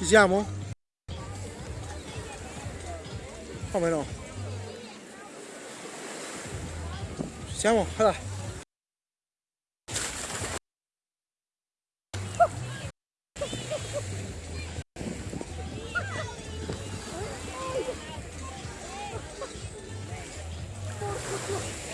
Ci siamo? Come no? Ci siamo? Allora. Oh,